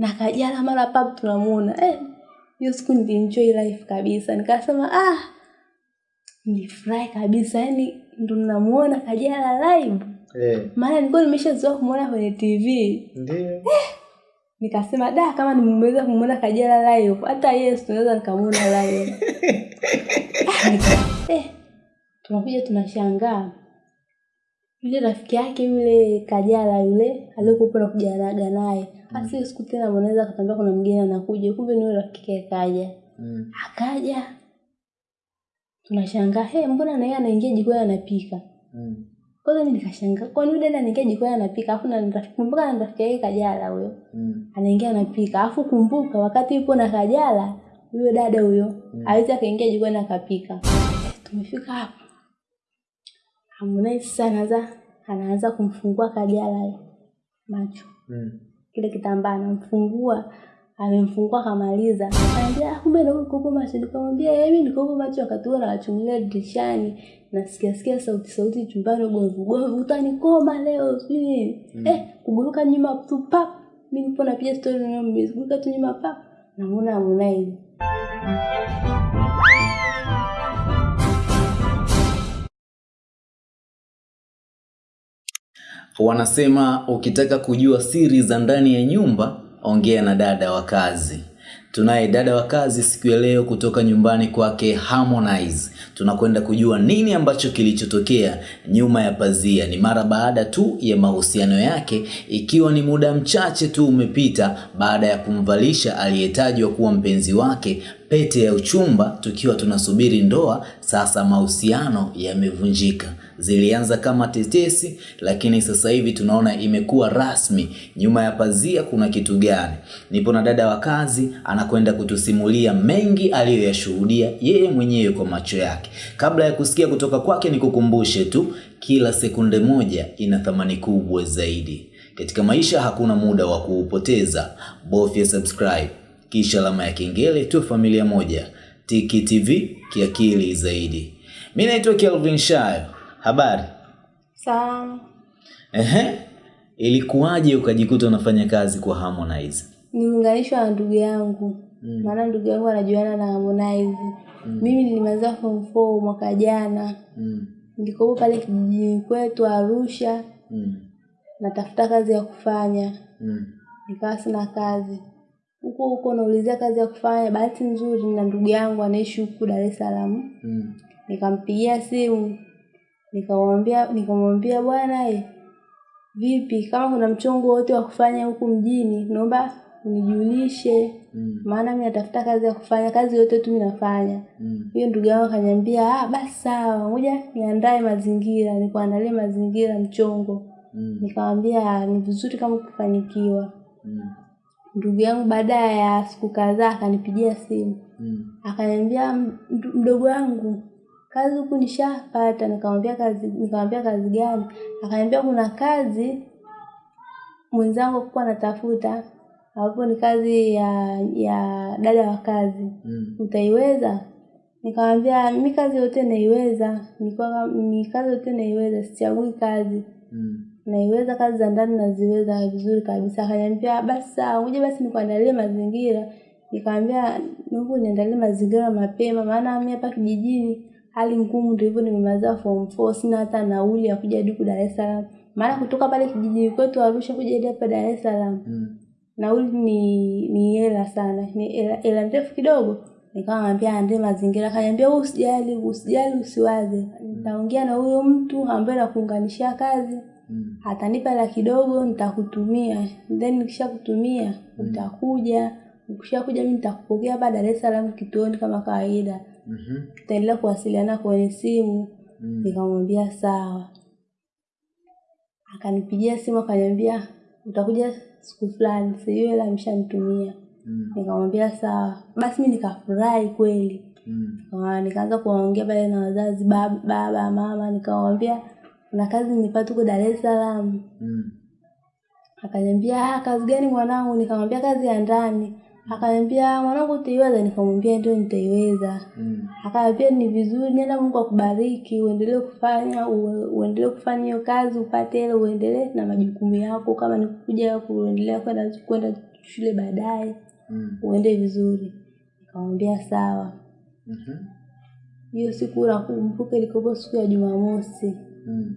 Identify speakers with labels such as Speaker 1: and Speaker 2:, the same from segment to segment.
Speaker 1: na Kajala mara pap tunamuona. Eh, hiyo siku nilienjoy life kabisa, nikasema ah, nilifurahi kabisa, yani ndo namuona Kajala live,
Speaker 2: Eh,
Speaker 1: maana nilikuwa nimeshazoea kumuona kwenye TV
Speaker 2: ndio.
Speaker 1: eh, nikasema da, kama nimeweza kumuona Kajala live, hata yes tunaweza nikamuona live. Ah, nika- eh, tunakuja tunashangaa yule rafiki yake yule Kajala yule aliyokuwepo na kujaraga naye Basi mm. siku tena mwanaweza akatambia kuna mgeni anakuja, kumbe ni yule rafiki yake kaja.
Speaker 2: Mm.
Speaker 1: Akaja tunashangaa, he, mbona na yeye anaingia jikoni anapika?
Speaker 2: Mm.
Speaker 1: Kwanza mimi nikashangaa, kwani yule dada anaingia jikoni anapika, afu na rafiki kumbuka na rafiki yake Kajala huyo
Speaker 2: Mm.
Speaker 1: anaingia anapika, afu kumbuka wakati yupo na Kajala huyo dada huyo mm. hawezi akaingia jikoni akapika. Tumefika hapo Harmonize sasa anaanza anaanza kumfungua Kajala macho.
Speaker 2: Mm.
Speaker 1: kile kitambaa anamfungua amemfungua kamaliza anambia "Ah, kumbe ndio kuko macho. Nikamwambia yeye mimi niko macho. Wakati huo nawachungulia dirishani. Nasikia sikia sauti sauti chumbani ugomvi ugomvi utanikoma leo sijui mm. eh kuguruka nyuma tu pap. Mimi nipo napiga story na mimi kuguruka tu nyuma pap. Namuona Harmonize
Speaker 3: Wanasema ukitaka kujua siri za ndani ya nyumba, ongea na dada wa kazi. Tunaye dada wa kazi siku ya leo kutoka nyumbani kwake Harmonize. Tunakwenda kujua nini ambacho kilichotokea nyuma ya pazia. Ni mara baada tu ya mahusiano yake, ikiwa ni muda mchache tu umepita baada ya kumvalisha aliyetajwa kuwa mpenzi wake pete ya uchumba, tukiwa tunasubiri ndoa. Sasa mahusiano yamevunjika. Zilianza kama tetesi, lakini sasa hivi tunaona imekuwa rasmi. Nyuma ya pazia kuna kitu gani? Nipo na dada wa kazi, anakwenda kutusimulia mengi aliyoyashuhudia yeye mwenyewe kwa macho yake. Kabla ya kusikia kutoka kwake, nikukumbushe tu, kila sekunde moja ina thamani kubwa zaidi. Katika maisha hakuna muda wa kuupoteza. Bofya subscribe kisha alama ya kengele, tu familia moja. Tiki TV kiakili zaidi. Mimi naitwa Kelvin Shayo. Habari?
Speaker 1: sawa
Speaker 3: Ehe, ilikuwaje ukajikuta unafanya kazi kwa Harmonize?
Speaker 1: nimeunganishwa na ndugu yangu
Speaker 3: Mm.
Speaker 1: maana ndugu yangu anajuana na Harmonize mm. mimi nilimaliza form 4 mwaka jana
Speaker 3: Mm.
Speaker 1: nilikopo pale kijijini kwetu Arusha
Speaker 3: Mm.
Speaker 1: natafuta kazi ya kufanya
Speaker 3: Mm.
Speaker 1: nikawa sina kazi huko huko naulizia kazi ya kufanya bahati nzuri na ndugu yangu anaishi huku Dar es Salaam
Speaker 3: Mm.
Speaker 1: nikampigia simu nikamwambia nikamwambia bwana eh, vipi kama kuna mchongo wote wa kufanya huku mjini naomba unijulishe
Speaker 3: Mm.
Speaker 1: maana mimi natafuta kazi ya kufanya kazi yote tu minafanya hiyo
Speaker 3: Mm.
Speaker 1: ndugu yangu akaniambia ah basi sawa ngoja niandae mazingira nikuandalie mazingira mchongo
Speaker 3: Mm.
Speaker 1: nikamwambia ni vizuri kama ukifanikiwa
Speaker 3: Mm.
Speaker 1: ndugu yangu baada ya siku kadhaa akanipigia simu
Speaker 3: Mm.
Speaker 1: akaniambia mdogo wangu kazi huku nishapata nikamwambia kazi nikamwambia kazi gani? Akaniambia kuna kazi mwenzangu kuwa anatafuta hapo ni kazi ya ya dada wa kazi.
Speaker 3: Mm.
Speaker 1: utaiweza? Nikamwambia mimi kazi yote naiweza. Nilikuwa ni kazi yote naiweza. Sichagui kazi.
Speaker 3: Mm.
Speaker 1: naiweza kazi za ndani naziweza vizuri kabisa. Akaniambia basi sawa ngoja basi nikuandalie mazingira. Nikamwambia naomba niandalie mazingira mapema maana mimi hapa kijijini hali ngumu ndio hivyo nimemaliza form 4 sina hata nauli ya kuja hadi Dar es Salaam. Maana kutoka pale kijijini kwetu Arusha kuja hadi hapa Dar es Salaam
Speaker 3: Mm.
Speaker 1: nauli ni ni hela sana. Ni hela ndefu kidogo. Nikawa nikamwambia ande mazingira akaniambia wewe usijali usijali usiwaze. Nitaongea na huyo mtu ambaye nakuunganishia kazi.
Speaker 3: Mm.
Speaker 1: atanipa hela kidogo nitakutumia. Then nikishakutumia utakuja. Ukishakuja mimi nitakupokea hapa Dar es Salaam kituoni kama kawaida
Speaker 3: Mhm.
Speaker 1: tutaendelea kuwasiliana kwenye simu
Speaker 3: Mm.
Speaker 1: nikamwambia sawa akanipigia simu akaniambia utakuja siku fulani sijui hela ameshanitumia
Speaker 3: Mm.
Speaker 1: nikamwambia sawa basi mimi nikafurahi kweli
Speaker 3: Mm.
Speaker 1: Ah, nikaanza kuwaongea pale na wazazi baba, baba mama nikawambia kuna kazi nimepata huko Dar es Salaam
Speaker 3: Mm.
Speaker 1: akaniambia ah kazi gani mwanangu nikamwambia kazi ya ndani akaniambia mwanangu utaiweza nikamwambia ndio nitaiweza
Speaker 3: Mm.
Speaker 1: akaniambia ni vizuri nenda Mungu akubariki uendelee kufanya ue- uendelee kufanya hiyo kazi upate hela uendelee na majukumu yako kama ni kuja kuendelea kwenda kwenda shule baadaye
Speaker 3: Mm.
Speaker 1: uende vizuri nikamwambia sawa
Speaker 3: Mhm.
Speaker 1: hiyo siku nakumbuka ilikuwa siku ya jumamosi
Speaker 3: Mm.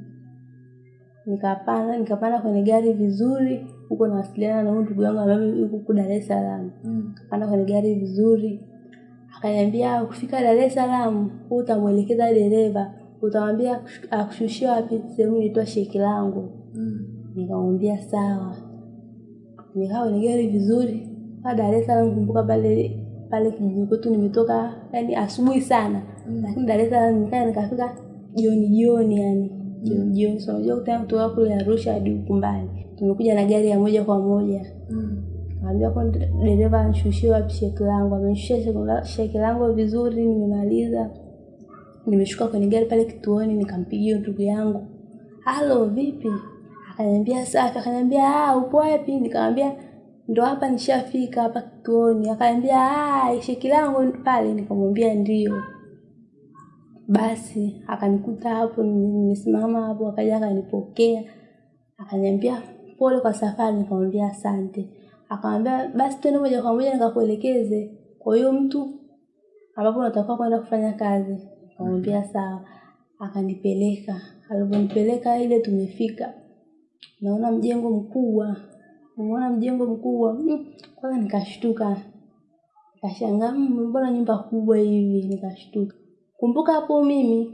Speaker 1: Nikapanda nikapanda kwenye gari vizuri huko nawasiliana na huyu ndugu yangu ambaye yuko huko dar es salaam
Speaker 3: Mm.
Speaker 1: kapanda kwenye gari vizuri akaniambia ukifika dar es salaam utamwelekeza dereva utamwambia akushushia akushushie wapi sehemu inaitwa sheki langu
Speaker 3: Mm.
Speaker 1: nikamwambia sawa nikawa kwenye gari vizuri pa dar es salaam kumbuka pale pale kijijini kwetu nimetoka yani asubuhi sana
Speaker 3: Mm.
Speaker 1: lakini dar es salaam nikaa nikafika jioni jioni yani jioni unajua kutana kutoka kule arusha hadi huku mbali tumekuja na gari ya moja kwa moja
Speaker 3: Mm.
Speaker 1: Kaambia kwa dereva anshushie wapi sheki langu. Amenishushia sheki langu vizuri, nimemaliza. Nimeshuka kwenye gari pale kituoni, nikampigia ndugu yangu, halo, vipi? Akaniambia safi. Akaniambia ah, upo wapi? Nikamwambia ndo hapa nishafika hapa kituoni. Akaniambia ah, sheki langu pale. Nikamwambia ndio. Basi akanikuta hapo, nimesimama hapo, akaja akanipokea akaniambia pole kwa safari, nikamwambia asante. Akamwambia basi twende moja kwa moja nikakuelekeze kwa hiyo mtu ambapo unatakiwa kwenda kufanya kazi. Nikamwambia sawa, akanipeleka. Alivyonipeleka ile tumefika, naona mjengo mkubwa, naona mjengo mkubwa mm, kwanza nikashtuka, nikashangaa "Mm, mbona nyumba kubwa hivi? Nikashtuka. Kumbuka hapo mimi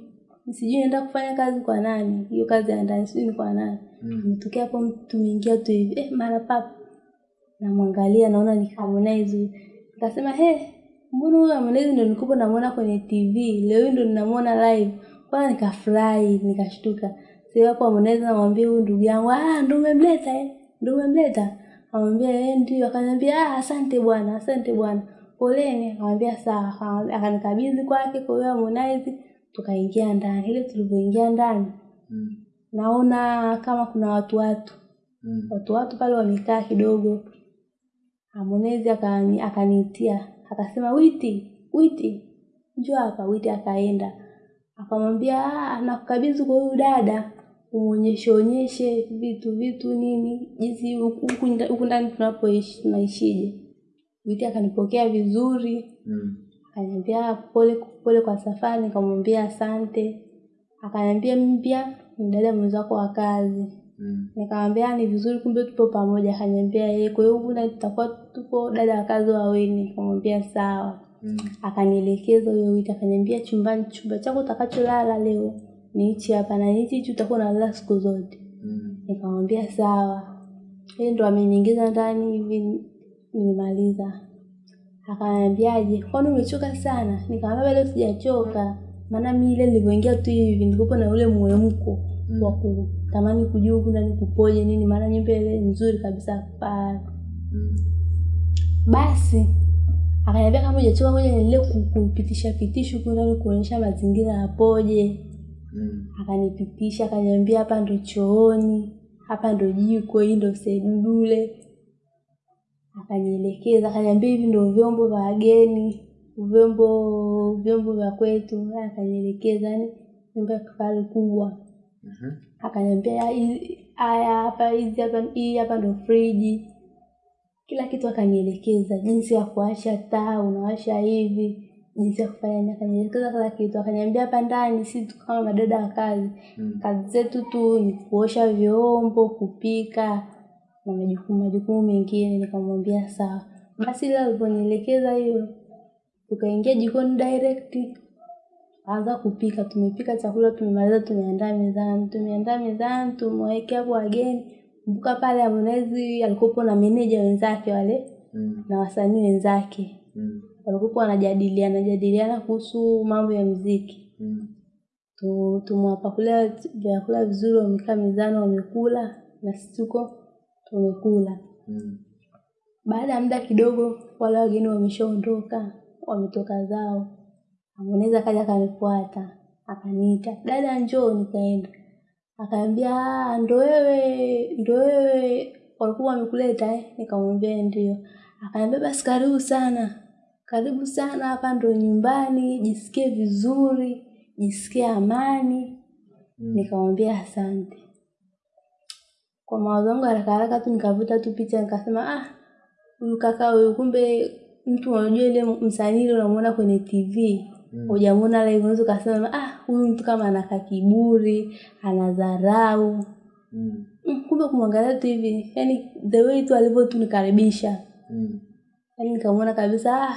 Speaker 1: sijui naenda kufanya kazi kwa nani, hiyo kazi ya ndani sijui ni kwa nani
Speaker 3: Mm.
Speaker 1: Ametokea hapo mtu tumeingia tu hivi eh, mara papa namwangalia naona ni Harmonize. Nikasema he, mbona huyu Harmonize ndo nilikuwa namuona kwenye TV, leo hii ndo ninamuona live. Kwanza nikafurahi, nikashtuka. sio hapo Harmonize namwambia huyu ndugu yangu, ah ndo umemleta eh, ndo umemleta. Amwambia eh, ndio. Akaniambia ah, asante bwana, asante bwana. Poleni. Akamwambia sawa. Akanikabidhi kwake kwa huyo Harmonize, tukaingia ndani. Ile tulivyoingia ndani
Speaker 3: Mm.
Speaker 1: naona kama kuna watu watu
Speaker 3: Mm.
Speaker 1: watu watu pale wamekaa kidogo. Harmonize akani akaniitia akasema, Witi, Witi, njoo hapa. Witi akaenda akamwambia, "Ah, nakukabidhi kwa huyu dada umuonyeshe onyeshe vitu vitu nini jinsi huku ndani tunapoishi tunaishije. Witi akanipokea vizuri
Speaker 3: Mm.
Speaker 1: akaniambia pole pole kwa safari, nikamwambia asante. Akaniambia mimi pia ni dada mwenzako wa kazi.
Speaker 3: Mm.
Speaker 1: Nikamwambia ni vizuri kumbe tupo pamoja. Akaniambia yeye, kwa hiyo huna, tutakuwa tupo dada wa kazi wawili. Nikamwambia sawa.
Speaker 3: Mm.
Speaker 1: Akanielekeza huyo witi, akaniambia chumbani, chumba chako utakacholala leo ni hichi hapa na hichi hichi utakuwa unalala siku zote.
Speaker 3: Mm.
Speaker 1: Nikamwambia sawa. Yeye ndo ameniingiza ndani hivi nimemaliza. Akaniambiaje, kwani umechoka sana? Nikamwambia bado sijachoka. Maana mimi ile nilivyoingia tu hivi nilikuwa na ule mwemko
Speaker 3: Mm.
Speaker 1: wa kutamani kujua huku ndani kupoje nini, maana nyumba ile nzuri kabisa pale.
Speaker 3: Mm.
Speaker 1: Basi akaniambia kama hujachoka, ngoja niendelee ku- kupitisha pitisha huku ndani kuonyesha mazingira yapoje.
Speaker 3: Mm.
Speaker 1: Akanipitisha akaniambia hapa ndo chooni, hapa ndo jiko, hii ndo sebule. Akanielekeza akaniambia hivi ndio vyombo vya wageni, vyombo vyombo vya kwetu. Akanielekeza yani nyumba ya kifahari kubwa.
Speaker 3: Mhm.
Speaker 1: Akaniambia haya hapa, hizi hapa, hii hapa ndo friji. Kila kitu akanielekeza, jinsi ya kuwasha taa, unawasha hivi, jinsi ya kufanya akanielekeza kila kitu. Akaniambia hapa ndani si kama madada wa kazi,
Speaker 3: Mm.
Speaker 1: kazi zetu tu ni kuosha vyombo, kupika na majukumu majukumu mengine. Nikamwambia sawa. Basi ile aliponielekeza hiyo, tukaingia jikoni direct, anza kupika. Tumepika chakula, tumemaliza, tumeandaa mezani, tumeandaa mezani, tumewekea hapo wageni. Kumbuka pale Harmonize alikuwepo na meneja wenzake wale
Speaker 3: Mm.
Speaker 1: na wasanii wenzake
Speaker 3: Mm.
Speaker 1: walikuwa wanajadiliana jadiliana kuhusu mambo ya mziki
Speaker 3: Mm.
Speaker 1: tu tumewapakulia vyakula vizuri, wamekaa mezani wamekula, na sisi tuko tumekula.
Speaker 3: Mm.
Speaker 1: Baada ya muda kidogo, wale wageni wameshaondoka, wametoka zao. Harmonize kaja akanifuata, akaniita, dada njoo, nikaenda. Akaambia "Ah, ndo wewe, ndo wewe walikuwa wamekuleta eh? Nikamwambia ndio. akaambia basi karibu sana, karibu sana, hapa ndo nyumbani, jisikie vizuri, jisikie amani.
Speaker 3: Mm.
Speaker 1: Nikamwambia asante. Kwa mawazo yangu haraka haraka tu nikavuta tu picha nikasema ah, huyu kaka huyu kumbe mtu unajua ile msanii ile unamuona kwenye tv
Speaker 3: Mm.
Speaker 1: hujamuona live unaweza ukasema ah huyu mtu kama anaka kiburi ana dharau
Speaker 3: Mm.
Speaker 1: Mm, kumbe kumwangalia tu hivi yani the way tu alivyo tu nikaribisha
Speaker 3: Mm.
Speaker 1: yani nikamwona kabisa ah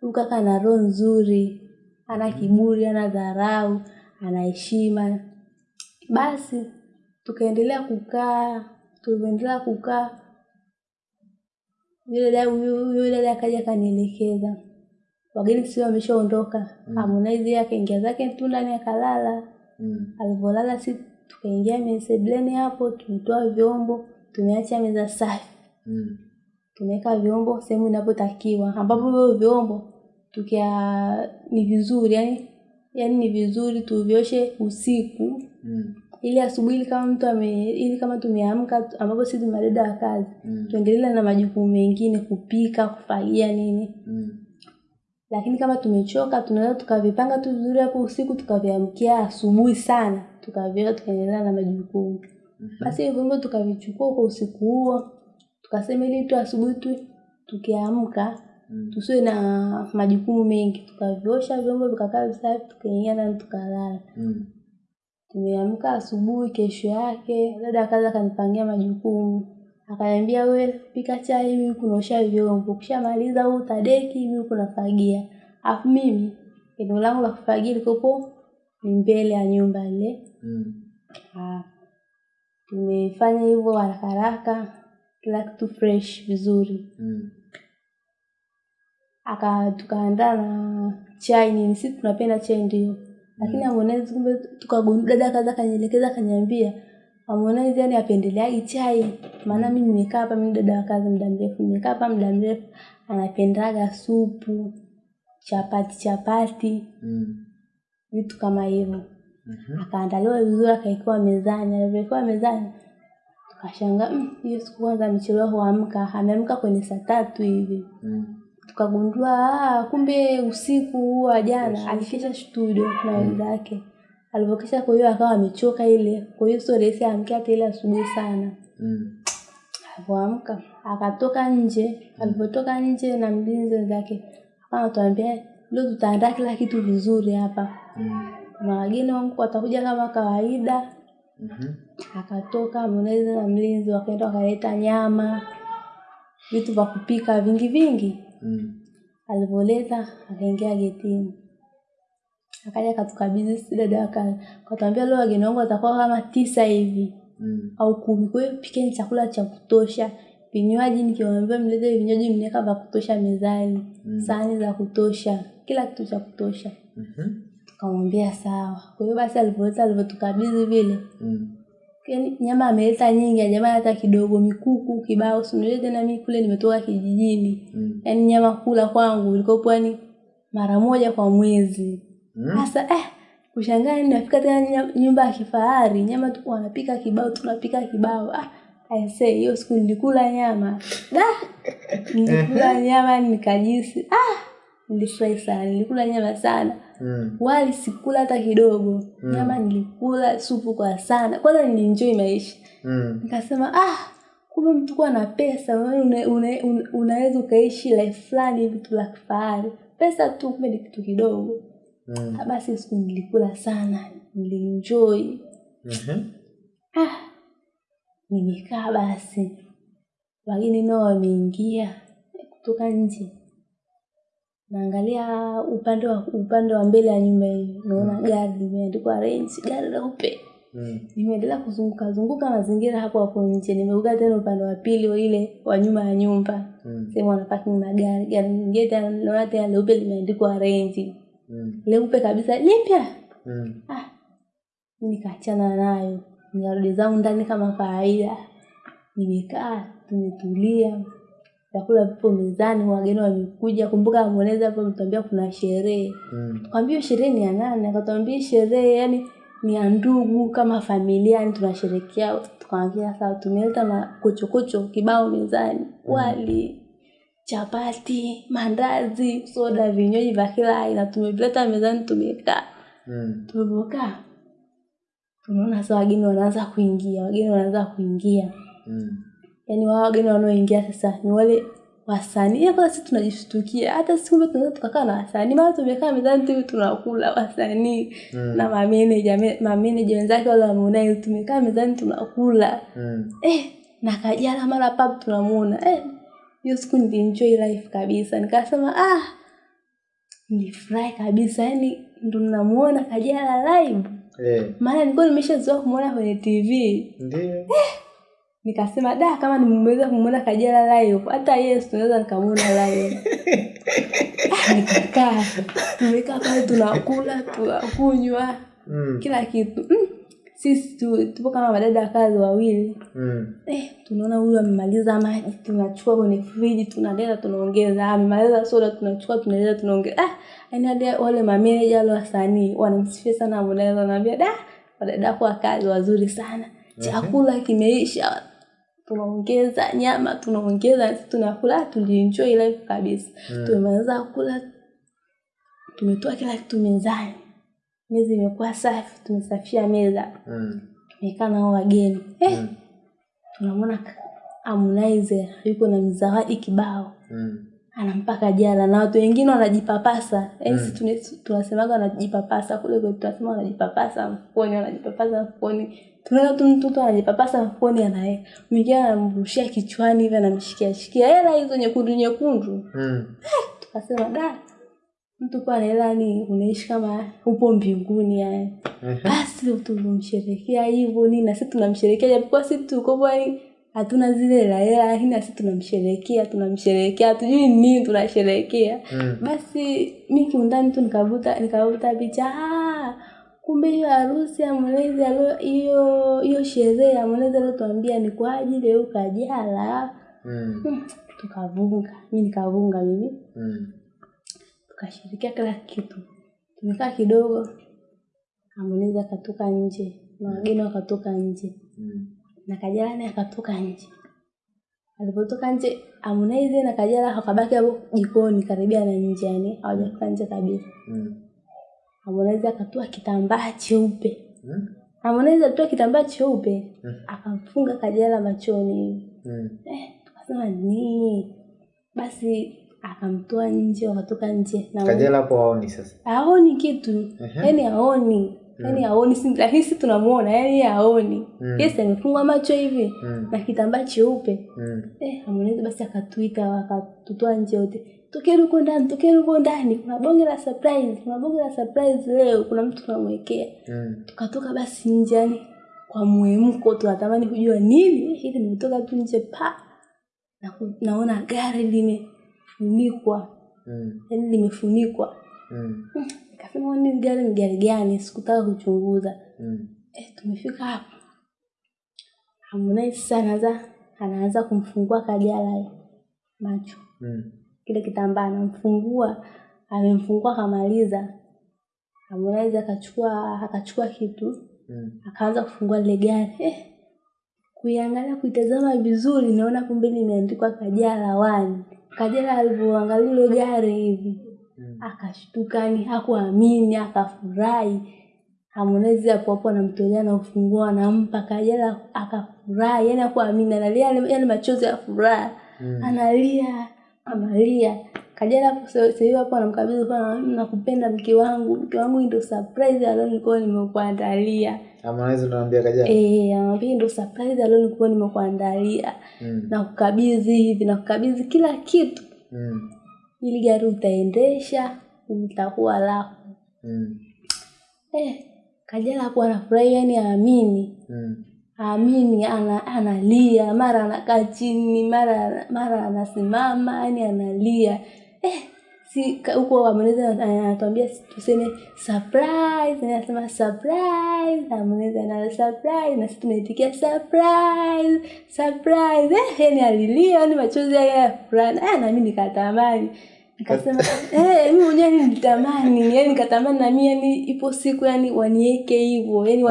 Speaker 1: huyu kaka ana roho nzuri ana kiburi ana dharau ana heshima basi tukaendelea kukaa tulivyoendelea kukaa yule dada huyu dada akaja akanielekeza wageni sio wameshaondoka
Speaker 3: Mm.
Speaker 1: Harmonize yake ingia zake tu ndani akalala
Speaker 3: Mm.
Speaker 1: alivyolala si tukaingia mesebleni sebleni hapo tumetoa vyombo tumeacha meza safi
Speaker 3: Mm.
Speaker 1: tumeweka vyombo sehemu inapotakiwa ambapo hivyo vyombo tukia ni vizuri yani yani ni vizuri tuvyoshe usiku
Speaker 3: Mm.
Speaker 1: Ili asubuhi ili kama mtu ame ili kama tumeamka ambapo sisi tumadada wa kazi
Speaker 3: Mm.
Speaker 1: tuendelee na majukumu mengine kupika kufagia nini
Speaker 3: Mm.
Speaker 1: lakini kama tumechoka tunaweza tukavipanga tu vizuri hapo usiku tukaviamkia asubuhi sana tukaviweka tukaendelea na majukumu basi mm-hmm. hivyo tukavichukua kwa usiku huo tukasema ili tu asubuhi tu tukiamka
Speaker 3: Mm.
Speaker 1: tusiwe na majukumu mengi tukaviosha vyombo vikakaa visafi tukaingia na tukalala
Speaker 3: Mm.
Speaker 1: Tumeamka asubuhi kesho yake dada akaza akanipangia majukumu. Akaniambia we pika chai mimi kunaosha vyombo. Ukishamaliza huu utadeki mimi kunafagia alafu mimi eneo langu la kufagia likopo ni mbele ya nyumba ile.
Speaker 3: Mm.
Speaker 1: Ah, tumefanya hivyo haraka haraka kila kitu fresh vizuri.
Speaker 3: Mm.
Speaker 1: aka tukaandaa na chai nini. Sisi tunapenda chai ndio lakini Harmonize kumbe tukagundua dada kaza kanielekeza akaniambia Harmonize yani apendeleagi chai? Maana mimi nimekaa hapa mimi dada wa kazi muda mrefu nimekaa hapa muda mrefu anapendaga supu chapati chapati.
Speaker 3: Mm.
Speaker 1: vitu kama hivyo.
Speaker 3: Mm-hmm.
Speaker 1: akaandaliwa vizuri akaekewa mezani. Alivyowekewa mezani tukashangaa "Mm, hiyo siku kwanza amechelewa huamka. Ameamka kwenye saa tatu hivi.
Speaker 3: Mm.
Speaker 1: Tukagundua ah, kumbe usiku huo wa jana alikesha studio na wenzake alivyokesha kwa hiyo akawa amechoka ile. Kwa hiyo sio rahisi amke hata ile asubuhi sana.
Speaker 3: Mm.
Speaker 1: alivyoamka akatoka nje. Alivyotoka nje na mlinzi wenzake akawa anatuambia leo tutaandaa kila kitu vizuri hapa.
Speaker 3: Mm.
Speaker 1: na wageni wangu watakuja kama kawaida.
Speaker 3: Mhm.
Speaker 1: akatoka Harmonize na mlinzi wakaenda wakaleta nyama vitu vya kupika vingi vingi
Speaker 3: Mm.
Speaker 1: alivyoleta akaingia getini akaja katukabizi sisi dada kazi leo wageni wangu watakuwa kama tisa hivi
Speaker 3: Mm.
Speaker 1: au kumi kwa hiyo pikeni chakula cha kutosha vinywaji nikiwaambia mlete vinywaji mneka vya kutosha mezani
Speaker 3: Mm.
Speaker 1: sahani za kutosha kila kitu cha kutosha
Speaker 3: Mm -hmm.
Speaker 1: tukamwambia sawa kwa hiyo basi alivoleta alivyotukabidhi vile
Speaker 3: Mm.
Speaker 1: Yaani nyama ameleta nyingi nyama hata kidogo mikuku kibao simulie tena mimi kule nimetoka kijijini.
Speaker 3: Mm.
Speaker 1: yaani nyama kula kwangu ilikopo yani mara moja kwa mwezi. Sasa Mm. eh kushangaa yani nafika tena nyumba ya kifahari nyama tu wanapika kibao tunapika kibao. Ah I say hiyo siku nilikula nyama. Da! Nilikula nyama nikajisi ah nilifurahi sana nilikula nyama sana
Speaker 3: Mm.
Speaker 1: wali sikula hata kidogo
Speaker 3: Mm.
Speaker 1: nyama nilikula supu kwa sana kwanza nilinjoi maisha
Speaker 3: Mm.
Speaker 1: nikasema ah kumbe mtu kuwa na pesa unaweza una, una, ukaishi life fulani hivi tu la kifahari pesa tu kumbe ni kitu kidogo
Speaker 3: Mm.
Speaker 1: Ah, basi siku nilikula sana nilienjoy
Speaker 3: Mhm.
Speaker 1: ah nimekaa basi wageni nao wameingia kutoka nje naangalia upande wa upande wa mbele ya nyumba hiyo naona gari limeandikwa range gari leupe.
Speaker 3: Mm.
Speaker 1: nimeendelea kuzunguka zunguka mazingira hapo hapo nje. Nimeuka tena upande wa pili wa ile wa nyuma ya nyumba.
Speaker 3: Mm.
Speaker 1: sehemu wana parking magari gari. Lingine tena naona tena leupe limeandikwa range
Speaker 3: Mm.
Speaker 1: leupe kabisa lipya
Speaker 3: Mm.
Speaker 1: ah nikaachana nayo. Nikarudi zangu ndani kama kawaida. Nimekaa tumetulia vyakula vipo mezani wageni wamekuja kumbuka Harmonize hapo ametuambia kuna sherehe.
Speaker 3: Mm.
Speaker 1: tukamwambia sherehe ni ya nani? Akatuambia sherehe yani ni ya ndugu kama familia yani tunasherekea tukamwambia sawa tumeleta makochokocho kibao mezani. Wali chapati mandazi soda vinywaji vya kila aina. Tumevileta mezani tumekaa.
Speaker 3: Mm.
Speaker 1: tulivyokaa tunaona sasa wageni wanaanza kuingia wageni wanaanza kuingia.
Speaker 3: Mm.
Speaker 1: Yaani wao wageni wanaoingia sasa ni wale wasanii. Ya kwanza sisi tunajishtukia. Hata siku tunaweza tukakaa na wasanii. Mara tumekaa mezani tu tunakula wasanii
Speaker 3: Mm.
Speaker 1: na mameneja me- mameneja wenzake wale wameona tumekaa mezani tunakula.
Speaker 3: Mm.
Speaker 1: eh na kajala mara pap tunamuona. Eh hiyo siku nilienjoy life kabisa. Nikasema ah nilifurahi kabisa. Yani ndo namuona kajala live.
Speaker 3: Eh.
Speaker 1: maana nilikuwa nimeshazoea kumuona kwenye tv
Speaker 3: Ndio.
Speaker 1: Nikasema da kama nimeweza kumwona kajala live hata yesu tunaweza nikamwona live. Ah, nikakaa tumekaa pale tunakula tunakunywa
Speaker 3: Mm.
Speaker 1: kila kitu. Mm. sisi tu, tupo kama madada kazi wawili.
Speaker 3: Mm.
Speaker 1: eh, tunaona huyu amemaliza maji tunachukua kwenye friji tunaleta tunaongeza. Amemaliza soda tunachukua tunaleta tunaongeza. Ah, yani hadi wale mameneja wale wasanii wanamsifia sana Harmonize naambia da wadada wako wa kazi wazuri sana. Chakula kimeisha tunaongeza nyama tunaongeza sisi tunakula tulienjoy life kabisa
Speaker 3: Mm.
Speaker 1: tumemaliza kula tumetoa kila kitu mezani meza imekuwa safi tumesafia meza
Speaker 3: Mm.
Speaker 1: tumekaa nao wageni eh,
Speaker 3: Mm.
Speaker 1: tunamwona amunize yuko na mizawadi kibao
Speaker 3: Mm.
Speaker 1: anampaka jala na watu wengine wanajipapasa mm. sisi tunasemaga wanajipapasa kule kwetu tunasema wanajipapasa mfukoni wanajipapasa mfukoni tunaona tu mtoto anajipapasa mfukoni anaye mwingine anamrushia kichwani hivi anamshikia shikia hela hizo nyekundu nyekundu
Speaker 3: Mm.
Speaker 1: tukasema da mtu kwa hela ni unaishi kama upo mbinguni yani basi tulimsherekea hivyo nini na sisi tunamsherekea japokuwa sisi tuko yani hatuna zile hela hela lakini na sisi tunamsherekea tunamsherekea hatujui nini tunasherekea
Speaker 3: Mm.
Speaker 1: basi mi kiundani tu nikavuta nikavuta picha ah, kumbe hiyo harusi ya Harmonize alo- hiyo hiyo sherehe ya Harmonize aliotuambia ni kwa ajili ya ukajala Kajala
Speaker 3: Mm.
Speaker 1: Hmm, tukavunga mi nikavunga mimi
Speaker 3: Mm.
Speaker 1: tukashirikia kila kitu tumekaa kidogo Harmonize akatoka nje na wageni wakatoka nje
Speaker 3: Mm.
Speaker 1: na Kajala naye akatoka nje alipotoka nje Harmonize na Kajala wakabaki hapo jikoni karibia na nje yani hawajafika nje kabisa
Speaker 3: Mm.
Speaker 1: Harmonize akatoa kitambaa cheupe
Speaker 3: Mm.
Speaker 1: Harmonize alitoa kitambaa cheupe
Speaker 3: Mm.
Speaker 1: akamfunga Kajala machoni
Speaker 3: Mm.
Speaker 1: eh, tukasema nini basi akamtoa nje wakatoka nje na
Speaker 3: Kajala hapo haoni sasa.
Speaker 1: haoni kitu
Speaker 3: Ehe.
Speaker 1: yani haoni yani haoni si- rahisi tunamuona yaani yeye haoni
Speaker 3: Mm.
Speaker 1: yes amefungwa macho hivi
Speaker 3: Mm.
Speaker 1: na kitambaa cheupe
Speaker 3: Mm.
Speaker 1: eh Harmonize basi akatuita akatutoa nje wote tokeni huko ndani tokeni huko ndani kuna bonge la surprise kuna bonge la surprise leo kuna mtu tunamwekea
Speaker 3: Mm.
Speaker 1: tukatoka basi nje yani kwa mwemko tunatamani kujua nini hili nimetoka tu nje pa na naona gari limefunikwa
Speaker 3: Mm.
Speaker 1: yani limefunikwa
Speaker 3: Mm.
Speaker 1: nikasema ni gari ni gari gani sikutaka kuchunguza
Speaker 3: Mm.
Speaker 1: eh, tumefika hapo Harmonize sana za anaanza kumfungua Kajala macho
Speaker 3: Mm.
Speaker 1: Kile kitambaa anamfungua amemfungua akamaliza. Harmonize akachukua akachukua kitu
Speaker 3: Mm.
Speaker 1: akaanza kufungua lile gari. Eh, kuiangalia kuitazama vizuri naona kumbe limeandikwa Kajala wani Kajala alivyoangalia ile gari hivi
Speaker 3: Mm.
Speaker 1: akashtuka yani hakuamini akafurahi. Harmonize hapo hapo anamtolea na ufunguo anampa Kajala akafurahi. Yani hakuamini analia yale machozi ya furaha.
Speaker 3: Mm.
Speaker 1: analia analia Kajala sasa hivi hapo anamkabidhi kwa nakupenda mke wangu mke wangu ndio surprise alionikuwa nimekuandalia
Speaker 3: Harmonize ndo anambia Kajala.
Speaker 1: eh anambia ndio surprise alionikuwa nimekuandalia
Speaker 3: Mm.
Speaker 1: na kukabidhi hivi na kukabidhi kila kitu
Speaker 3: Mm.
Speaker 1: ili gari utaendesha utakuwa lako
Speaker 3: Mm.
Speaker 1: eh Kajala hapo anafurahi yani aamini
Speaker 3: Mm.
Speaker 1: Aamini ana, analia mara anakaa chini mara mara anasimama yani analia. Eh si huko Harmonize ana- anatuambia tuseme surprise na anasema surprise Harmonize ana surprise na sisi tunaitikia surprise surprise. Eh yani alilia yani machozi yake ya furaha. Eh na mimi nikatamani nikasema eh mimi mwenyewe nilitamani yani nikatamani nami yani ipo siku yani wanieke hivyo yani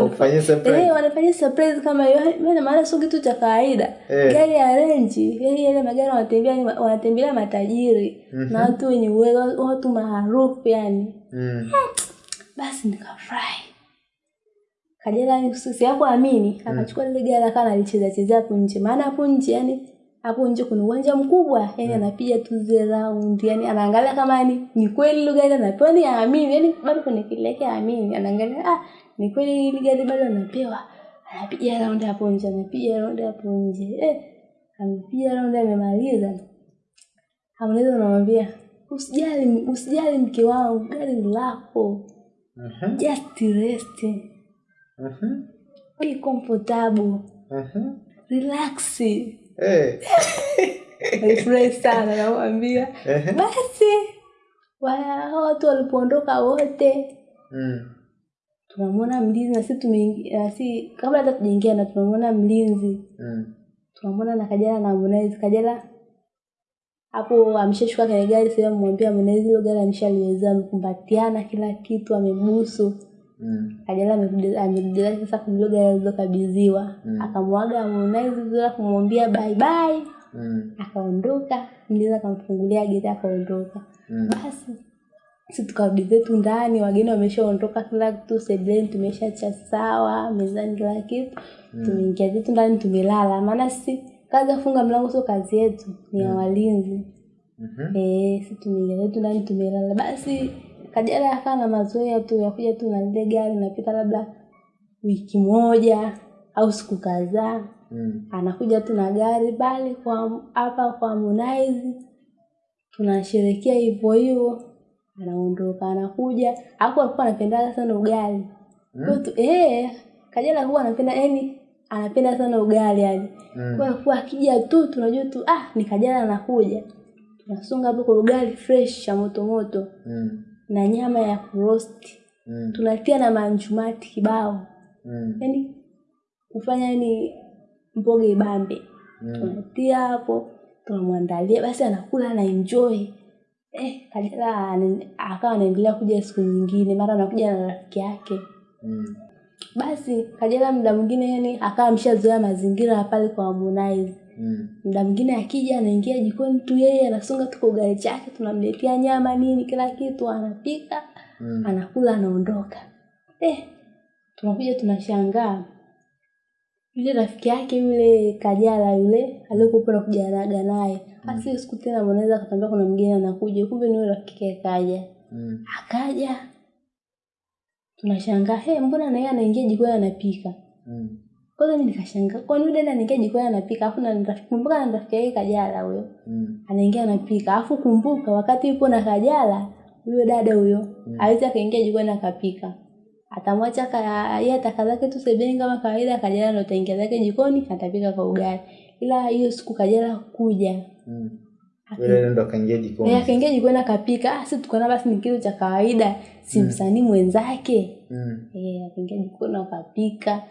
Speaker 3: surprise.
Speaker 1: Eh, wanafanyia surprise kama hiyo. Maana maana sio kitu cha kawaida.
Speaker 3: Eh.
Speaker 1: Gari ya renji yani yale magari wanatembea ni wanatembelea matajiri
Speaker 3: Mhm.
Speaker 1: na watu wenye uwezo, watu maarufu yani.
Speaker 3: Mm.
Speaker 1: Basi nikafurahi. Kajala ni sisi yako amini, akachukua lile gari akawa analicheza cheza hapo nje. Maana hapo nje yani hapo nje kuna uwanja mkubwa yani anapiga tu zile round yani anaangalia kama ni ni kweli ile gari anapewa ni aamini yani bado kuna kile yake aamini anaangalia ah ni kweli ile gari bado anapewa anapiga round hapo nje anapiga round hapo nje eh amepiga round amemaliza Harmonize anamwambia usijali usijali mke wangu gari ni lako
Speaker 3: Mhm.
Speaker 1: just rest
Speaker 3: Mhm.
Speaker 1: be comfortable
Speaker 3: Mhm.
Speaker 1: relax. Alifurahi sana namwambia. Basi hao watu walipoondoka wote
Speaker 3: Mm.
Speaker 1: tunamwona mlinzi na sisi tumeingia kabla hata tujaingia na tunamwona mlinzi.
Speaker 3: Mm.
Speaker 1: tunamwona na Kajala na Harmonize. Kajala hapo ameshashuka kwenye gari sehemu mwambia Harmonize hilo gari ameshaliweza amekumbatiana kila kitu amebusu
Speaker 3: Mm.
Speaker 1: Kajala amerudi sasa kwenye gari alizokabidhiwa
Speaker 3: Mm.
Speaker 1: akamwaga Harmonize bila kumwambia bye bye
Speaker 3: Mm.
Speaker 1: akaondoka mlinzi akamfungulia geti akaondoka
Speaker 3: Mm.
Speaker 1: basi si tukarudi zetu ndani wageni wameshaondoka kila kitu sebleni tumeshacha sawa mezani kila kitu tumeingia zetu ndani tumelala maana si kazi ya kufunga mlango sio kazi yetu ni ya walinzi
Speaker 3: mm -hmm.
Speaker 1: eh si tumeingia zetu ndani tumelala basi kajala akawa na mazoea tu ya kuja tu na lile gari napita labda wiki moja au siku kadhaa
Speaker 3: Mm.
Speaker 1: anakuja tu na gari bali kwa hapa kwa Harmonize tunasherekea hivyo hivyo anaondoka anakuja hapo alikuwa anapenda sana ugali mm. tu eh Kajala huwa anapenda yani anapenda sana ugali yani
Speaker 3: Mm.
Speaker 1: kwa kuwa akija tu tunajua tu ah ni Kajala anakuja tunasunga hapo kwa ugali fresh cha moto moto
Speaker 3: Mm.
Speaker 1: Na nyama ya kurosti
Speaker 3: Mm.
Speaker 1: tunatia na manjumati kibao
Speaker 3: Mm.
Speaker 1: yani kufanya ni mboga ibambe
Speaker 3: Mm.
Speaker 1: tunatia hapo tunamwandalia basi anakula na enjoy eh Kajala akawa anaendelea kuja siku nyingine mara anakuja na rafiki yake
Speaker 3: Mm.
Speaker 1: basi Kajala muda mwingine yani akawa ameshazoea mazingira ya pale kwa Harmonize
Speaker 3: Mm.
Speaker 1: muda mwingine akija anaingia jikoni tu yeye anasonga tu kwa ugali chake tunamletea nyama nini kila kitu anapika
Speaker 3: Mm.
Speaker 1: anakula anaondoka eh tunakuja tunashangaa yule rafiki yake yule Kajala yule aliyokuwa na kujaraga naye basi mm. siku tena mwanaweza akatambia kuna mgeni anakuja kumbe ni yule rafiki yake kaja
Speaker 3: Mm.
Speaker 1: akaja tunashangaa he mbona na yeye anaingia jikoni anapika
Speaker 3: Mm.
Speaker 1: Kwanza mimi nikashangaa kwani yule dada anaingia jikoni anapika? Afu na rafiki kumbuka na rafiki yake Kajala huyo.
Speaker 3: Mm.
Speaker 1: anaingia anapika. Afu kumbuka wakati yupo na Kajala huyo dada huyo
Speaker 3: Mm.
Speaker 1: awezi akaingia jikoni akapika. Atamwacha yeye ataka zake tu sebeni kama kawaida Kajala ndo ataingia zake jikoni atapika kwa ugali. Ila hiyo siku Kajala kuja
Speaker 3: Mm. Akaingia jikoni.
Speaker 1: akaingia jikoni akapika. Ah si tukaona basi ni kitu cha kawaida. Si msanii mwenzake?
Speaker 3: Mm.
Speaker 1: eh akaingia jikoni akapika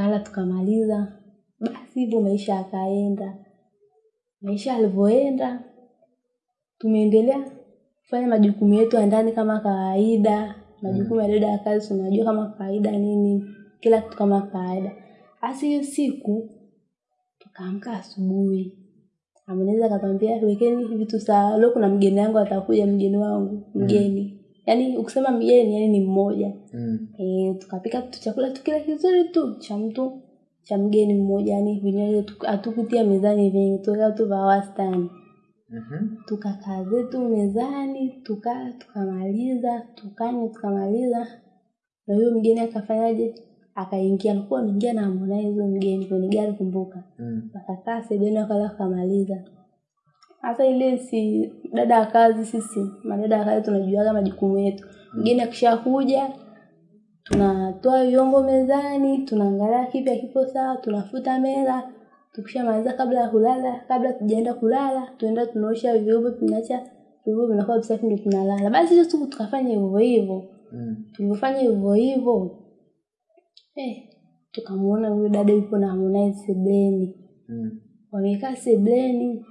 Speaker 1: tukala tukamaliza. Basi hivyo maisha yakaenda. Maisha yalivyoenda tumeendelea kufanya majukumu yetu ya ndani kama kawaida. Majukumu ya dada ya kazi tunajua kama kawaida nini kila kitu kama kawaida. Basi hiyo siku tukaamka asubuhi. Harmonize akatwambia wekeni vitu sawa leo kuna mgeni wangu atakuja mgeni wangu mgeni yaani ukisema mgeni yani ni mmoja
Speaker 3: Mm.
Speaker 1: Eh, tukapika tu chakula tukile kizuri tu cha mtu cha mgeni mmoja yani vinywaji tu- hatukutia mezani vingi tuweka tu vya wastani
Speaker 3: Mhm.
Speaker 1: tukakaa zetu mezani tukala tukamaliza tukanywa tukamaliza na huyo mgeni akafanyaje akaingia alikuwa ameingia na Harmonize mgeni kwenye gari kumbuka
Speaker 3: Mm.
Speaker 1: wakakaa sebeni wakala wakamaliza hasa ile si dada ya kazi sisi madada ya kazi tunajuaga majukumu yetu. Mgeni akishakuja tunatoa vyombo mezani tunaangalia kipi kipo sawa tunafuta meza tukishamaliza kabla ya kulala kabla tujaenda kulala tuenda tunaosha vyombo tunaacha vyombo vinakuwa visafi ndio tunalala. Basi hizo siku tukafanya hivyo hivyo.
Speaker 3: Mm.
Speaker 1: tulivyofanya hivyo hivyo eh tukamwona huyo dada yupo na Harmonize sebleni.
Speaker 3: Mm.
Speaker 1: wamekaa sebleni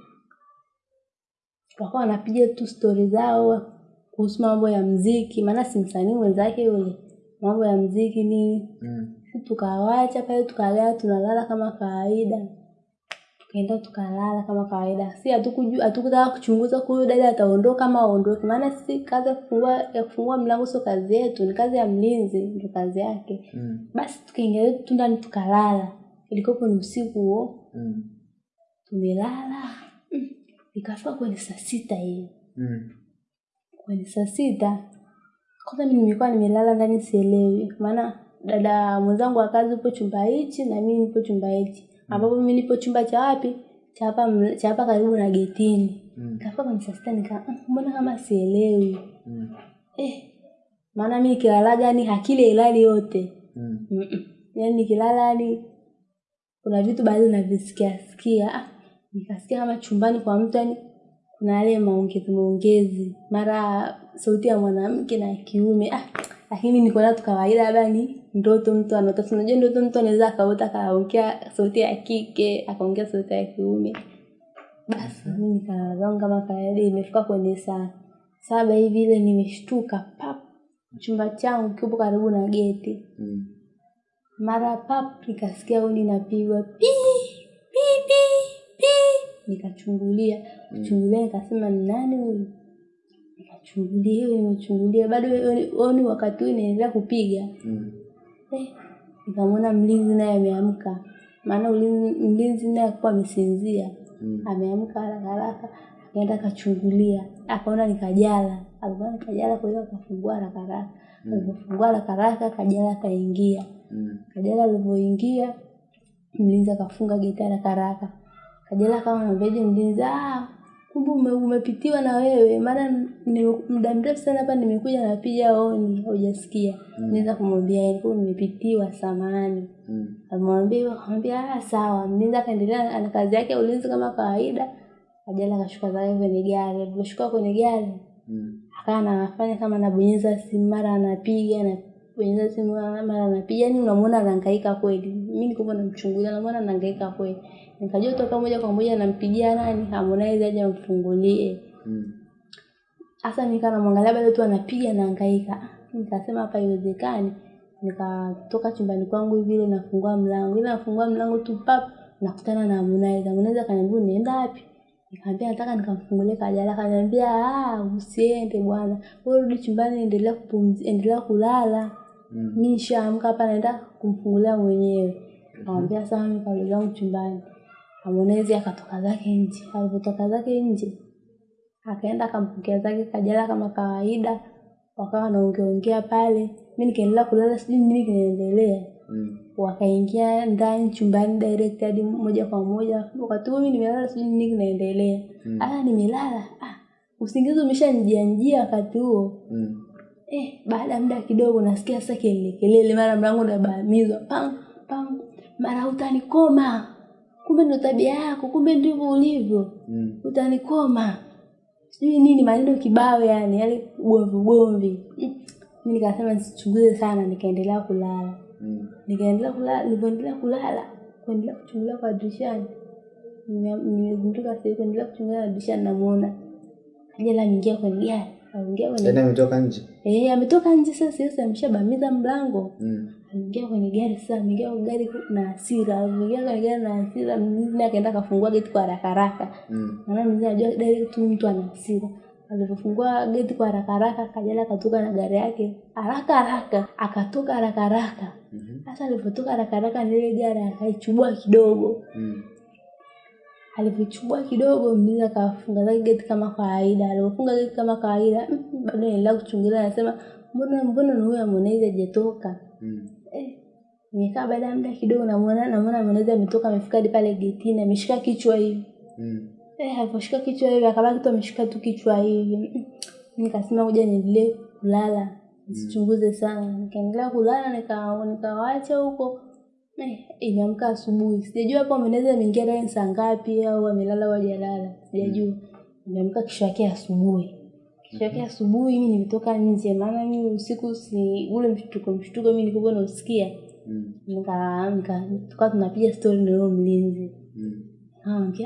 Speaker 1: wakawa wanapiga tu stori zao kuhusu mambo ya mziki maana si msanii mwenzake yule mambo ya mziki nini
Speaker 3: Mm.
Speaker 1: tukawacha pale tukalala tunalala kama kawaida tukaenda tukalala kama kawaida si hatukujua hatukutaka kuchunguza huyu dada ataondoka ama aondoke maana si kazi ya kufungua ya kufungua mlango sio kazi yetu ni kazi ya mlinzi ndio kazi yake
Speaker 3: Mm.
Speaker 1: basi tukaingia tu ndani tukalala ilikopo ni usiku huo
Speaker 3: Mm.
Speaker 1: tumelala. Ikafika kwenye saa sita hiyo
Speaker 3: Mm.
Speaker 1: kwenye saa sita kwanza mimi nilikuwa nimelala ndani sielewi maana dada mwenzangu wa kazi upo chumba hichi na mimi nipo chumba hichi mm. ambapo mi nipo chumba cha wapi cha hapa cha hapa karibu na getini
Speaker 3: Mm.
Speaker 1: kafika kwenye saa sita nika "Mm, mbona kama sielewi
Speaker 3: Mm.
Speaker 1: eh maana mi nikilalaga yani akili ilali yote
Speaker 3: Mm.
Speaker 1: Mm-mm. yani nikilala yani kuna vitu baadhi navisikiasikia ah, nikasikia kama chumbani kwa mtu yani kuna yale maongezi maongezi. Mara sauti ya mwanamke na kiume ah, lakini niko na tu kawaida labda ni ndoto mtu anaota unajua ndoto mtu anaweza akaota akaongea sauti ya kike akaongea sauti ya kiume. Basi mimi nikalala zangu kama kawaida imefika kwenye saa saba hivi ile nimeshtuka pap chumba changu kipo karibu na geti.
Speaker 3: Mm.
Speaker 1: mara pap nikasikia uni napigwa pi pi pi pi nikachungulia. Kuchungulia nikasema ni nani huyu? Nikachungulia hiyo nimechungulia. Bado oni wakati huu inaendelea kupiga?
Speaker 3: Mm.
Speaker 1: eh, nikamwona mlinzi naye ameamka. Maana ulinzi- mlinzi naye akuwa amesinzia.
Speaker 3: Mm.
Speaker 1: ameamka haraka haraka akaenda akachungulia. Akaona nikajala. Alikuwa nikajala kwa hiyo akafungua haraka haraka. Alipofungua haraka haraka kajala akaingia.
Speaker 3: Mm.
Speaker 1: kajala alivyoingia mlinzi akafunga geti haraka haraka kajala kama anamwambiaje mlinzi. Ah kumbe ume, umepitiwa na wewe. Maana ni muda mrefu sana hapa nimekuja napiga honi hujasikia. Mlinzi akamwambia "Eh, kwa nimepitiwa samahani.
Speaker 3: Mm.
Speaker 1: amwambia hivyo akamwambia ah sawa. Mlinzi akaendelea na kazi yake ya ulinzi kama kawaida. Kajala akashuka zake kwenye gari. Aliposhuka kwenye gari
Speaker 3: Mm.
Speaker 1: akawa anafanya kama anabonyeza simu mara anapiga anabonyeza simu mara anapiga. Yani unamwona anahangaika kweli. Mimi nilikuwa namchungulia namwona anahangaika kweli nikajua toka moja kwa moja nampigia nani Harmonize aje amfungulie.
Speaker 3: Mm.
Speaker 1: hasa nikaa namwangalia bado tu anapiga naangaika nikasema hapa iwezekani nikatoka chumbani kwangu hivi ile nafungua mlango. Ile nafungua mlango tu pap nakutana na Harmonize. Harmonize akaniambia unaenda wapi? Nikamwambia nataka nikamfungulie kajala. Akaniambia ah usiende bwana. Wewe rudi chumbani endelea kupumzi endelea kulala.
Speaker 3: Mm.
Speaker 1: mimi nishaamka hapa naenda kumfungulia mwenyewe. Akamwambia sawa mimi karudi zangu chumbani Harmonize akatoka zake nje. Alipotoka zake nje akaenda akampokea zake kajala kama kawaida. Wakawa wanaongeaongea pale. Mimi nikaendelea kulala sijui nini kinaendelea.
Speaker 3: Mm.
Speaker 1: wakaingia ndani chumbani direct hadi moja kwa moja. Wakati huo mi nimelala sijui nini kinaendelea.
Speaker 3: Mm.
Speaker 1: ah nimelala. Ah usingizi umeshanijia njia wakati huo.
Speaker 3: Mm.
Speaker 1: eh baada ya muda kidogo nasikia sasa kelele kelele mara mlango unabamizwa pam pam mara utanikoma kumbe ndo tabia yako kumbe ndivyo ulivyo
Speaker 3: Mm.
Speaker 1: utanikoma sijui nini maneno kibao yani yale ugomvi ugomvi Mm. mi nikasema nisichunguze sana nikaendelea kulala
Speaker 3: Mm.
Speaker 1: nikaendelea kulala nilivyoendelea kulala kuendelea kuchungulia kwa dirishani nimegunduka sasa kuendelea kuchungulia dirishani namuona ajala ameingia kwenye gari aingia kwenye
Speaker 3: ametoka nje.
Speaker 1: eh ametoka nje sasa sasa ameshabamiza mlango
Speaker 3: Mm.
Speaker 1: Ameingia kwenye gari sasa ameingia kwenye gari na hasira ameingia kwenye gari na hasira mimi naye akaenda kafungua geti kwa haraka haraka
Speaker 3: Mm.
Speaker 1: maana mimi anajua direct tu mtu ana hasira alipofungua geti kwa haraka haraka kajana akatoka na gari yake haraka haraka akatoka haraka haraka
Speaker 3: Mhm.
Speaker 1: sasa alipotoka haraka haraka na ile gari akaichubua kidogo
Speaker 3: Mm.
Speaker 1: alivyochubua kidogo mlinzi akafunga zake geti kama kawaida alipofunga geti kama kawaida mm, bado naendelea kuchungulia anasema mbona mbona na huyu amonaizi hajatoka
Speaker 3: Mm.
Speaker 1: Nimekaa baada ya muda kidogo namuona namuona mwanaza ametoka amefika hadi pale getini ameshika kichwa hivi.
Speaker 3: Mm.
Speaker 1: eh aliposhika kichwa hivi akabaki tu ameshika tu kichwa hivi. Mm. nikasema kuja niendelee kulala nisichunguze sana. Nikaendelea kulala nikawacha nikawaacha huko. Eh imeamka asubuhi. Sijajua hapo Harmonize ameingia ndani saa ngapi au amelala au hajalala. Sijajua. Nimeamka kesho yake asubuhi. Kesho yake asubuhi mimi nimetoka nje. Maana mimi usiku si ule mshtuko mshtuko mimi nilikuwa nausikia
Speaker 3: Mm.
Speaker 1: nika nika tukawa tunapiga stori na huyo mlinzi
Speaker 3: Mm.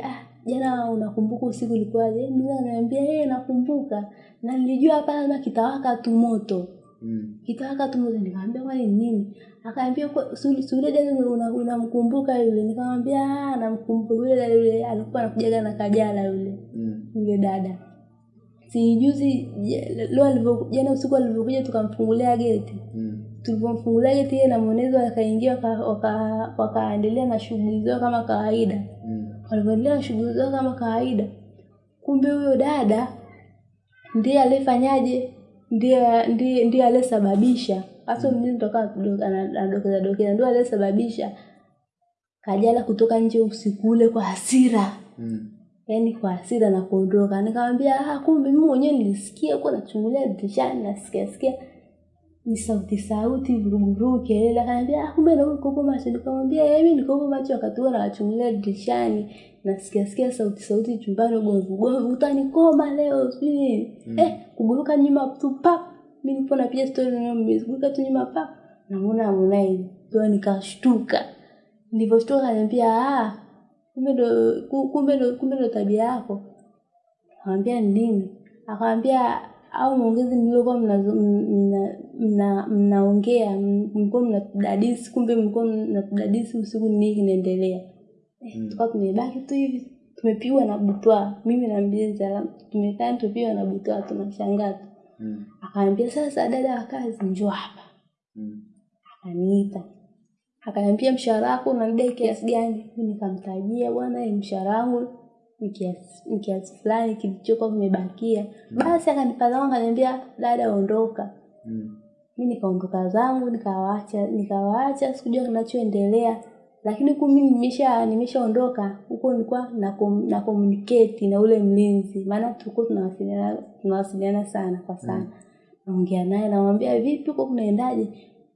Speaker 1: Ah, jana unakumbuka usiku ulikuwaje? Mlinzi ananiambia, yeye nakumbuka. Na nilijua hapa lazima kitawaka tu moto.
Speaker 3: Mm.
Speaker 1: Kitawaka tu moto. Nikamwambia kwani nini? Akaambia si dada unamkumbuka yule. Nikamwambia, ah, namkumbuka yule dada yule alikuwa anakujaga na kajala yule.
Speaker 3: Mm.
Speaker 1: Yule dada. Si juzi leo jana usiku alivyokuja tukamfungulia geti.
Speaker 3: Mm.
Speaker 1: Tulipomfungulia geti yeye na mwenezi wakaingia waka- waka- na shughuli zao kama kawaida.
Speaker 3: Mm.
Speaker 1: walivyoendelea na shughuli zao kama kawaida kumbe huyo dada ndiye alifanyaje ndiye ndiye ndiye aliyesababisha. Hasa mjini toka anadokeza dokeza ndio aliyesababisha kajala kutoka nje usiku ule kwa hasira.
Speaker 3: Mm.
Speaker 1: yaani kwa hasira na kuondoka. Nikamwambia ah kumbe mimi mwenyewe nilisikia huko nachungulia dirishani nasikia sikia ni sauti sauti vuruguvurugu kelele akaniambia ah kumbe na uko macho. Nikamwambia yeye niko macho. Wakati huo nachungulia dirishani. Nasikia sikia sauti sauti chumbani ugomvi ugomvi utanikoma leo sijui
Speaker 3: Mm.
Speaker 1: eh kuguruka nyuma tu pap. Mimi nipo napiga story na mimi tu nyuma pap. Namuona Harmonize ndio nikashtuka. Nilivyoshtuka akaniambia ah kumbe ndo kumbe ndo kumbe ndo tabia yako. Akamwambia ni nini? Akamwambia au maongezi mliokuwa mna- mna- mnaongea mlikuwa mnatudadisi kumbe mlikuwa mnatudadisi usiku ni nini kinaendelea eh,
Speaker 3: Mm.
Speaker 1: tukawa tumebaki tu hivi tumepigwa na butwa mimi na alafu tumekaa tumepigwa na butwa tunashangaa tu
Speaker 3: Mm.
Speaker 1: akaambia sasa dada wa kazi njoo hapa
Speaker 3: Mm.
Speaker 1: akaniita akaniambia mshahara wako unadai kiasi gani nikamtajia bwana mshahara wangu ni kiasi ni kiasi fulani kilichokuwa kimebakia. Mm. basi akanipa zangu akaniambia dada ondoka.
Speaker 3: Mm.
Speaker 1: mi nikaondoka zangu nikawaacha nikawaacha sikujua kinachoendelea. Lakini ku mimi nimesha nimeshaondoka huko nilikuwa na, komuniketi na communicate na ule mlinzi. Maana tuku tunawasiliana tunawasiliana sana kwa sana. Mm. naongea naye namwambia vipi huko kunaendaje?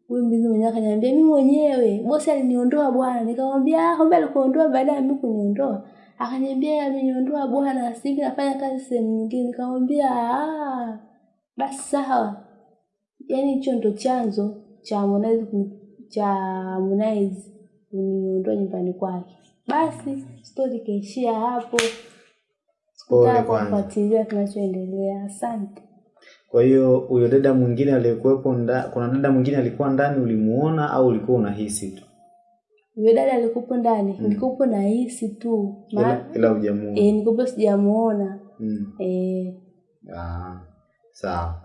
Speaker 1: Huyu mlinzi mwenyewe akaniambia mi mwenyewe. Bosi aliniondoa bwana. Nikamwambia ah kumbe alikuondoa baada ya mi kuniondoa akaniambia ameniondoa bwana sivi nafanya kazi sehemu nyingine. Nikamwambia ah basi sawa. Yaani hicho ndo chanzo cha Harmonize cha Harmonize kuniondoa nyumbani kwake. Basi stori ikaishia hapo. Sikutaka kufuatilia kinachoendelea. Asante.
Speaker 3: Kwa hiyo huyo dada mwingine aliyekuwepo kuna dada mwingine alikuwa ndani ulimuona au ulikuwa unahisi tu?
Speaker 1: Huyo dada alikuwepo ndani nilikuwepo nahisi tu
Speaker 3: Ila, hujamuona.
Speaker 1: eh, nilikuwepo sijamuona
Speaker 3: Mm.
Speaker 1: eh,
Speaker 3: Ah, sawa.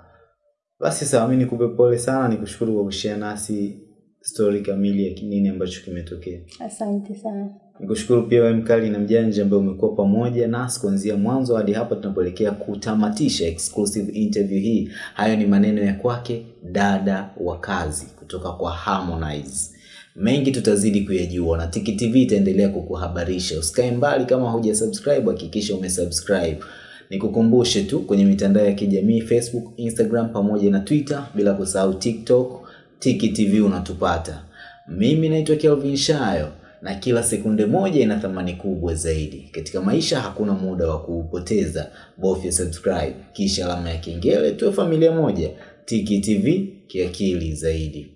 Speaker 3: Basi sawa, mimi nikupe pole sana, nikushukuru kwa kushare nasi story kamili ya nini ambacho kimetokea.
Speaker 1: asante sana
Speaker 3: Nikushukuru pia wewe mkali na mjanja ambaye umekuwa pamoja nasi kuanzia mwanzo hadi hapa tunapoelekea kutamatisha exclusive interview hii. Hayo ni maneno ya kwake dada wa kazi kutoka kwa Harmonize. Mengi tutazidi kuyajua na Tiki TV itaendelea kukuhabarisha. Usikae mbali, kama huja subscribe hakikisha umesubscribe. Nikukumbushe tu kwenye mitandao ya kijamii Facebook, Instagram pamoja na Twitter, bila kusahau TikTok, Tiki TV unatupata. Mimi naitwa Kelvin Shayo na kila sekunde moja ina thamani kubwa zaidi. Katika maisha hakuna muda wa kuupoteza. Bofya subscribe kisha alama ya kengele, tuwe familia moja. Tiki TV kiakili zaidi.